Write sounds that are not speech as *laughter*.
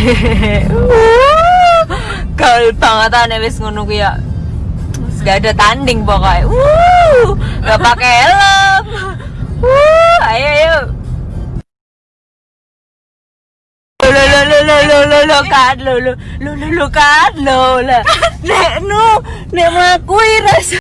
*laughs* Gaul banget aneh wis ngono ku ya. Gak ada tanding pokoknya. Wuh, gak pakai helm. Wuh, ayo ayo. Lo lo lo lo lo lo lo kan lo lo lo lo lo kan lo lah. Nek nu nek mengakui rasa